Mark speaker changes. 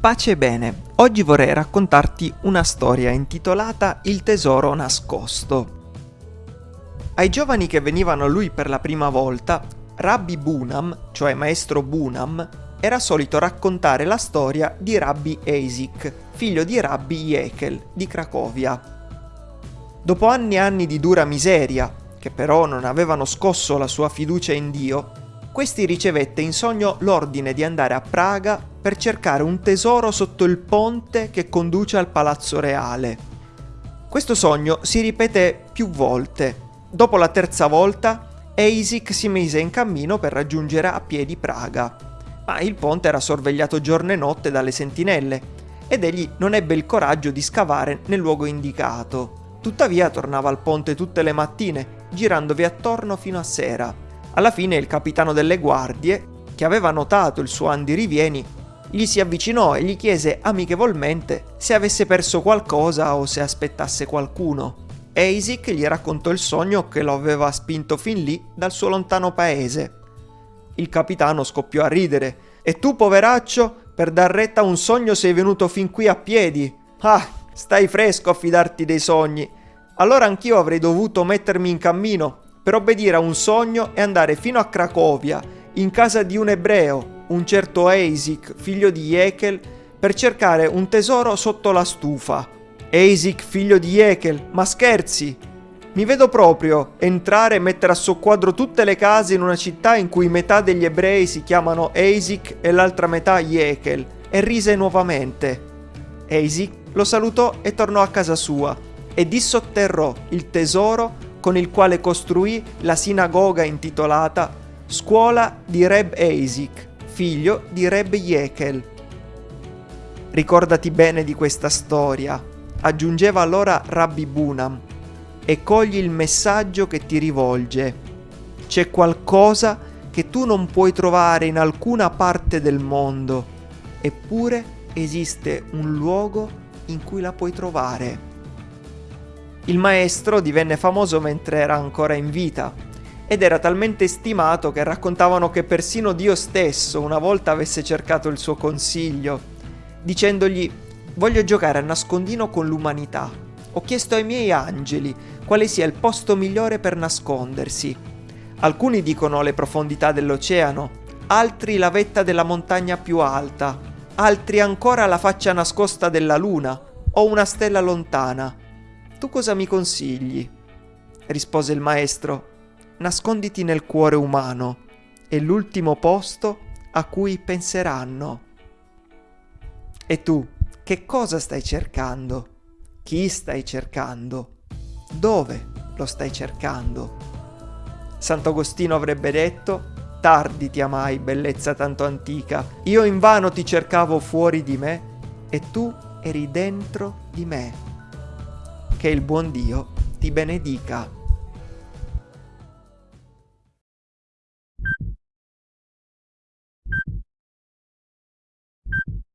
Speaker 1: Pace e bene, oggi vorrei raccontarti una storia intitolata Il tesoro nascosto. Ai giovani che venivano a lui per la prima volta, Rabbi Bunam, cioè maestro Bunam, era solito raccontare la storia di Rabbi Eisik, figlio di Rabbi Jekel di Cracovia. Dopo anni e anni di dura miseria, che però non avevano scosso la sua fiducia in Dio, questi ricevette in sogno l'ordine di andare a Praga per cercare un tesoro sotto il ponte che conduce al palazzo reale. Questo sogno si ripete più volte. Dopo la terza volta, Eisik si mise in cammino per raggiungere a piedi Praga. Ma il ponte era sorvegliato giorno e notte dalle sentinelle ed egli non ebbe il coraggio di scavare nel luogo indicato. Tuttavia tornava al ponte tutte le mattine, girandovi attorno fino a sera alla fine il capitano delle guardie, che aveva notato il suo andirivieni, gli si avvicinò e gli chiese amichevolmente se avesse perso qualcosa o se aspettasse qualcuno. Eisik gli raccontò il sogno che lo aveva spinto fin lì dal suo lontano paese. Il capitano scoppiò a ridere. E tu, poveraccio, per dar retta a un sogno sei venuto fin qui a piedi? Ah, stai fresco a fidarti dei sogni. Allora anch'io avrei dovuto mettermi in cammino per obbedire a un sogno e andare fino a Cracovia, in casa di un ebreo, un certo Eisik, figlio di Jekel, per cercare un tesoro sotto la stufa. Eisik, figlio di Jekel, ma scherzi! Mi vedo proprio entrare e mettere a soqquadro tutte le case in una città in cui metà degli ebrei si chiamano Eisik e l'altra metà Jekel, e rise nuovamente. Eisik lo salutò e tornò a casa sua, e dissotterrò il tesoro con il quale costruì la sinagoga intitolata Scuola di Reb Eisik, figlio di Reb Jekel. Ricordati bene di questa storia, aggiungeva allora Rabbi Bunam, e cogli il messaggio che ti rivolge. C'è qualcosa che tu non puoi trovare in alcuna parte del mondo, eppure esiste un luogo in cui la puoi trovare. Il maestro divenne famoso mentre era ancora in vita ed era talmente stimato che raccontavano che persino Dio stesso una volta avesse cercato il suo consiglio, dicendogli voglio giocare a nascondino con l'umanità. Ho chiesto ai miei angeli quale sia il posto migliore per nascondersi. Alcuni dicono le profondità dell'oceano, altri la vetta della montagna più alta, altri ancora la faccia nascosta della luna o una stella lontana. Tu cosa mi consigli? rispose il maestro. Nasconditi nel cuore umano, è l'ultimo posto a cui penseranno. E tu, che cosa stai cercando? Chi stai cercando? Dove lo stai cercando? Sant'Agostino avrebbe detto, tardi ti amai, bellezza tanto antica, io invano ti cercavo fuori di me e tu eri dentro di me che il buon Dio ti benedica.